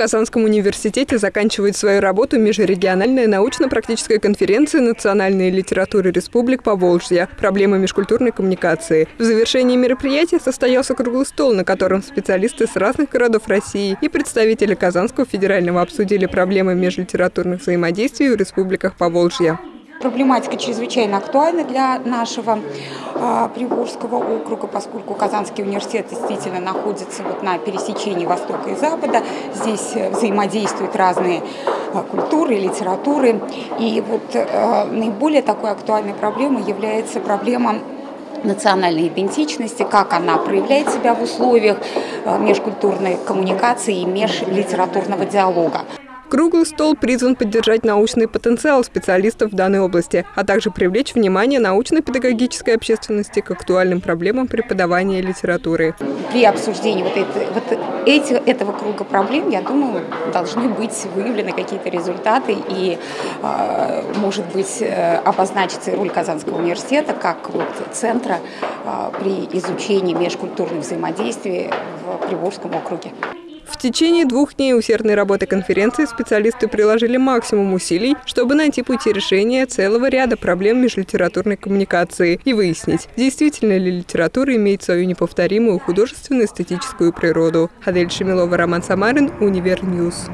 Казанском университете заканчивает свою работу межрегиональная научно-практическая конференция национальной литературы республик Поволжья «Проблемы межкультурной коммуникации». В завершении мероприятия состоялся круглый стол, на котором специалисты с разных городов России и представители Казанского федерального обсудили проблемы межлитературных взаимодействий в республиках Поволжья. Проблематика чрезвычайно актуальна для нашего э, Приволжского округа, поскольку Казанский университет действительно находится вот на пересечении Востока и Запада. Здесь э, взаимодействуют разные э, культуры, литературы. И вот э, наиболее такой актуальной проблемой является проблема национальной идентичности, как она проявляет себя в условиях межкультурной коммуникации и межлитературного диалога. Круглый стол призван поддержать научный потенциал специалистов в данной области, а также привлечь внимание научно-педагогической общественности к актуальным проблемам преподавания литературы. При обсуждении вот, это, вот эти, этого круга проблем, я думаю, должны быть выявлены какие-то результаты и, а, может быть, э, обозначится роль Казанского университета как вот центра а, при изучении межкультурных взаимодействий в Приволжском округе. В течение двух дней усердной работы конференции специалисты приложили максимум усилий, чтобы найти пути решения целого ряда проблем межлитературной коммуникации и выяснить, действительно ли литература имеет свою неповторимую художественно-эстетическую природу. Адель Шемилова, Роман Самарин, Univer News.